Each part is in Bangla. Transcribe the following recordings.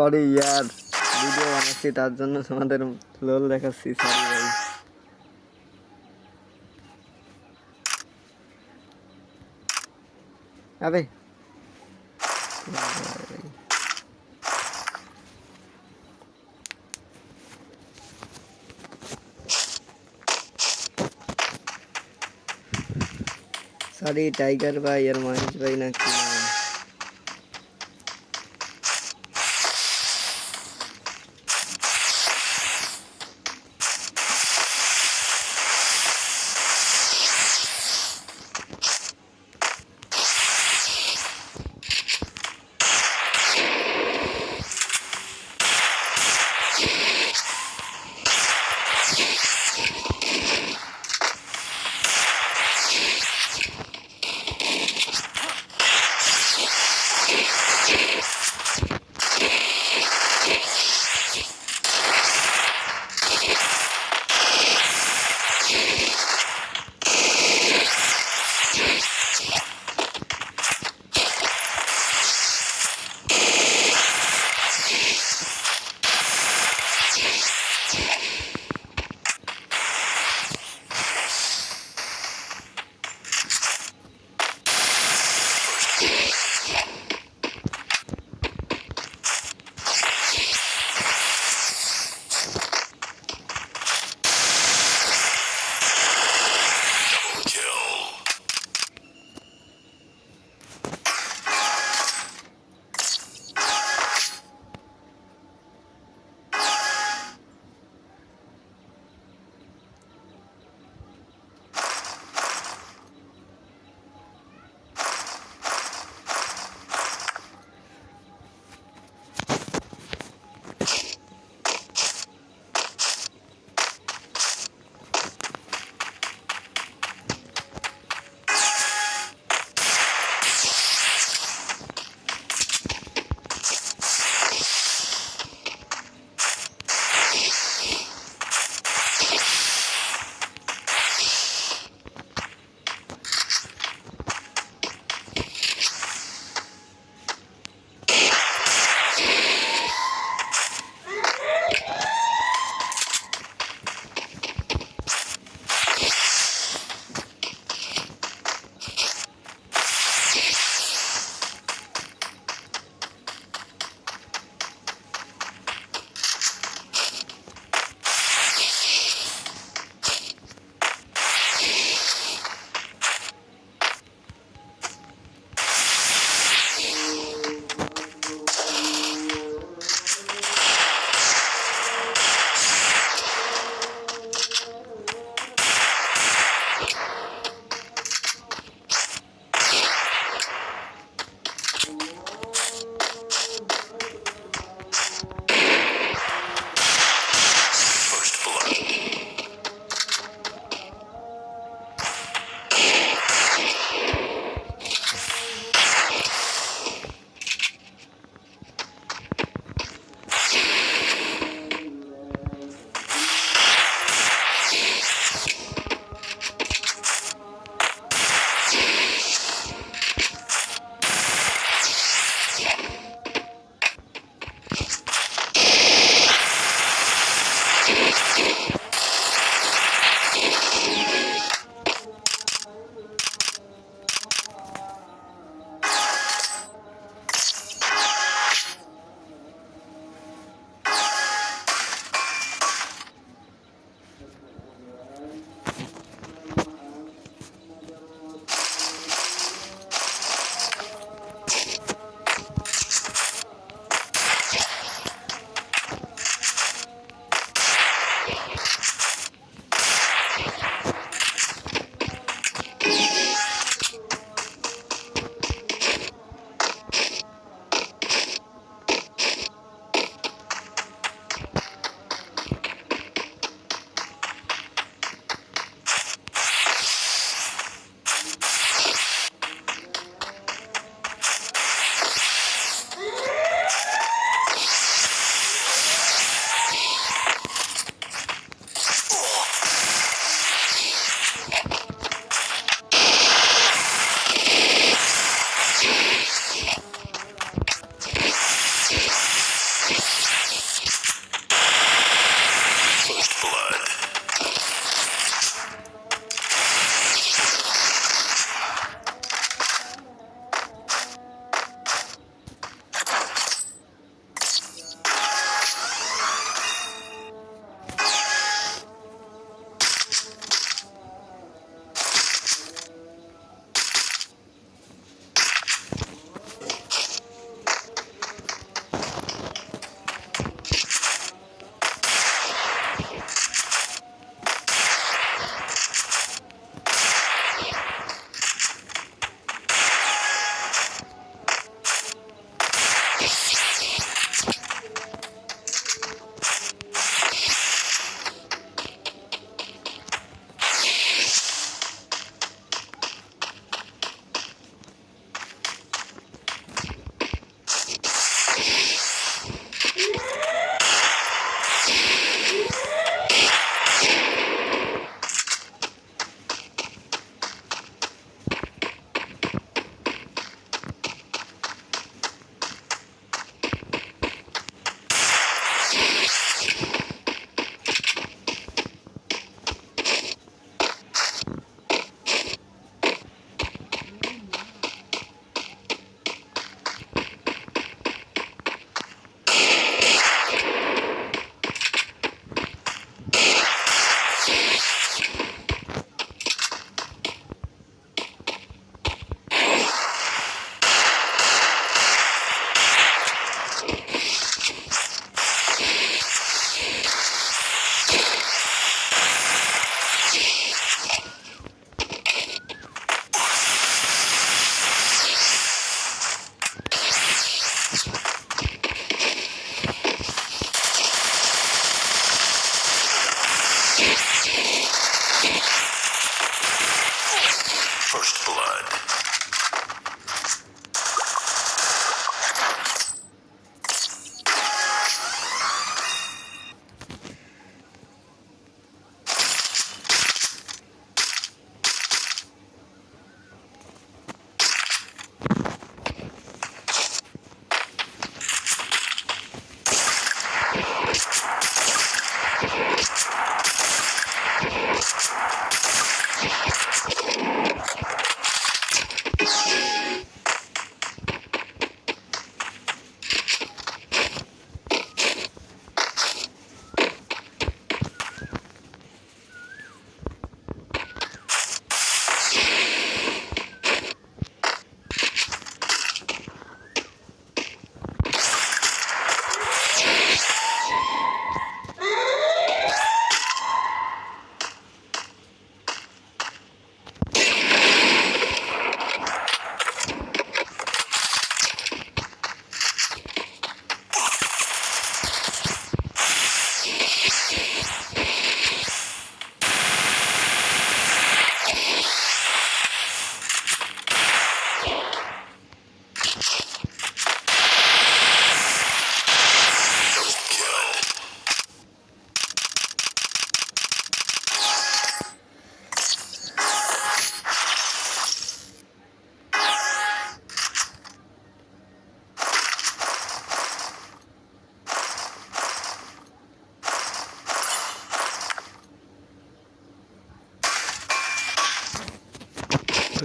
সরি ইয়ার ভিডিও বানাচ্ছি তার জন্য তোমাদের লোল দেখাচ্ছি সরি ভাই আবে সরি টাইগার ভাই আর মহেশ ভাই নাকি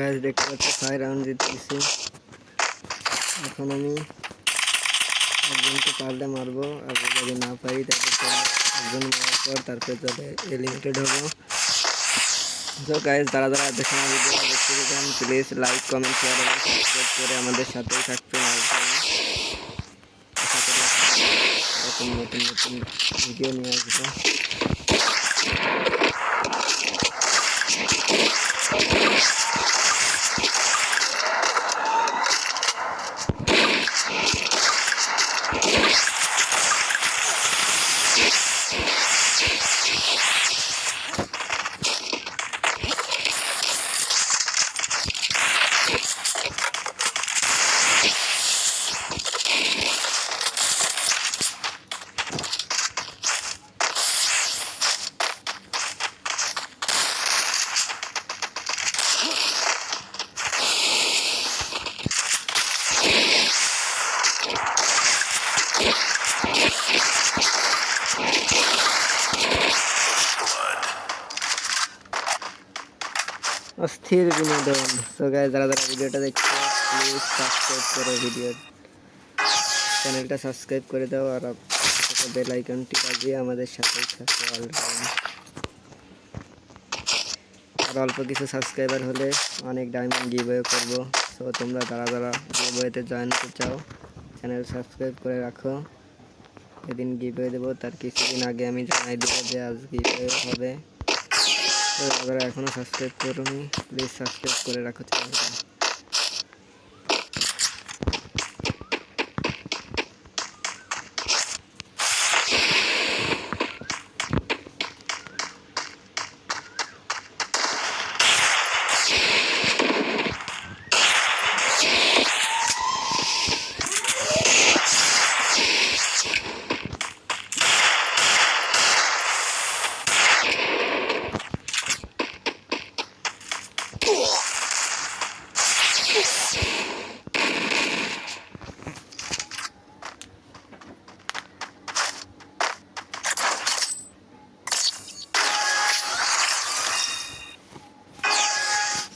গাছ দেখতে পাচ্ছি ছয় রাউন্ড জিতে গেছি এখন আমি একজনকে পারলে মারবো, আর যদি না পারি তাহলে একজন মারার পর তারপরে চলে এলিমিটেড হব। তো গাইজ যারা যারা সময় ভিডিওটা দেখতে পেতেন প্লিজ লাইক কমেন্ট শেয়ার এবং সাবস্ক্রাইব করে আমাদের সাথেই থাকবেন আশা করি নতুন নতুন ভিডিও নিয়ে আসব। অস্থির বিনোদন তো গাইজ যারা যারা ভিডিওটা দেখছে প্লিজ সাবস্ক্রাইব করো ভিডিও চ্যানেলটা সাবস্ক্রাইব করে দাও আর বেল আইকনটি বাজিয়ে আমাদের সাথেই থাকো আর অল্প কিছু সাবস্ক্রাইবার হলে অনেক ডায়মন্ড গিভওয়ে করব। তো তোমরা যারা যারা গিভওয়েতে জয়েন করতে চাও চ্যানেল সাবস্ক্রাইব করে রাখো। এদিন গিভওয়ে দেবো, তার কিছুদিন আগে আমি জানাই দেবো যে আজ গিভওয়ে হবে। যারা এখনও সাবস্ক্রাইব করুনি প্লিজ সাবস্ক্রাইব করে রাখো চ্যানেলটা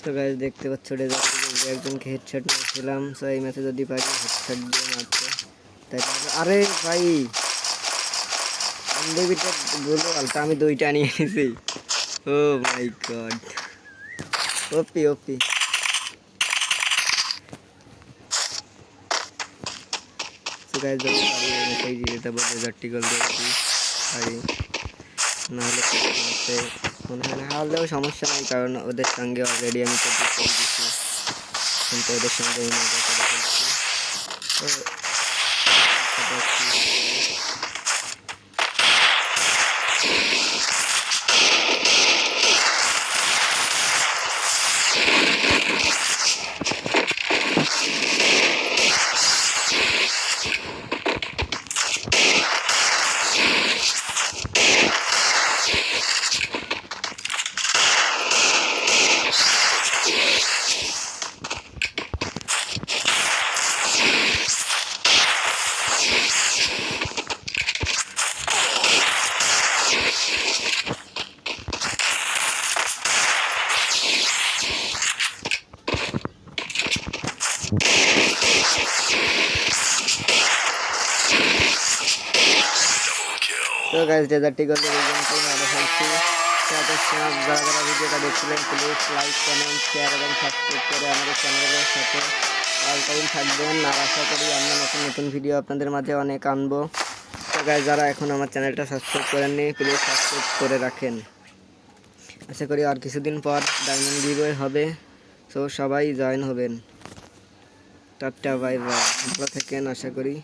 তো গাইজ দেখতে পাচ্ছ রেজাল্ট একজনকে হেডশট মারছিলাম সো এই ম্যাচে যদি পারি হেডশট দিয়ে মারতে তাই তাহলে- আরে ভাই আনলিমিটেড বলো আলটা আমি দুইটা নিয়ে এসেছি ও মাই গড ওপি ওপি তো গাইজ যদি পারি এই ম্যাচেই জিতে যাবো রেজাল্টটি গোল দিয়ে দিই পারি নাহলে মনে হয় না হলেও সমস্যা নেই, কারণ ওদের সঙ্গে অলরেডি আমি তো জিতে দিচ্ছি কিন্তু ওদের সঙ্গে আমি মজা করে ফেলছি তো গাইজ এত সময় যারা যারা ভিডিওটা দেখছিলেন প্লিজ লাইক কমেন্ট শেয়ার এবং সাবস্ক্রাইব করে আমাদের চ্যানেলের সাথে অল টাইম থাকবেন। আর আশা করি আমরা নতুন নতুন ভিডিও আপনাদের মাঝে অনেক আনব। তো গাইজ যারা এখন আমার চ্যানেলটা সাবস্ক্রাইব করেননি প্লিজ সাবস্ক্রাইব করে রাখেন। আশা করি আর কিছুদিন পর ডায়মন্ড গিভওয়ে হবে। তো সবাই জয়েন হবেন। টাটা বাই বাই ভালো থাকেন, আশা করি।